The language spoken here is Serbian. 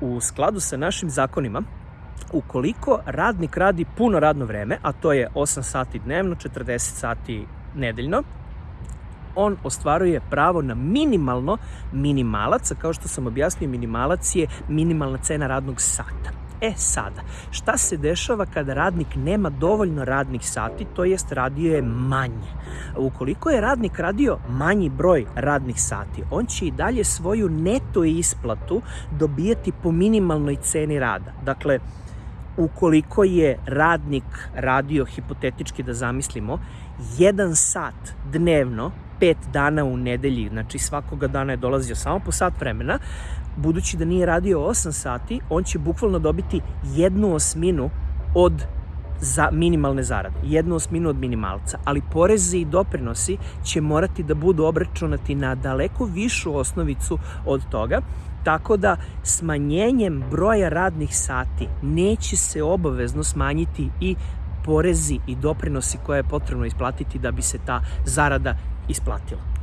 u skladu sa našim zakonima, ukoliko radnik radi puno radno vreme, a to je 8 sati dnevno, 40 sati nedeljno, on ostvaruje pravo na minimalno minimalac, a kao što sam objasnio, minimalac je minimalna cena radnog sata. E sada, šta se dešava kada radnik nema dovoljno radnih sati, to jest radio je manje. Ukoliko je radnik radio manji broj radnih sati, on će i dalje svoju neto isplatu dobijati po minimalnoj ceni rada. Dakle, ukoliko je radnik radio, hipotetički da zamislimo, jedan sat dnevno, pet dana u nedelji, znači svakoga dana je dolazio samo po sat vremena, budući da nije radio 8 sati, on će bukvalno dobiti jednu osminu od za minimalne zarade, jednu osminu od minimalca, ali porezi i doprinosi će morati da budu obračunati na daleko višu osnovicu od toga, tako da smanjenjem broja radnih sati neće se obavezno smanjiti i porezi i doprinosi koje je potrebno isplatiti da bi se ta zarada isplatila.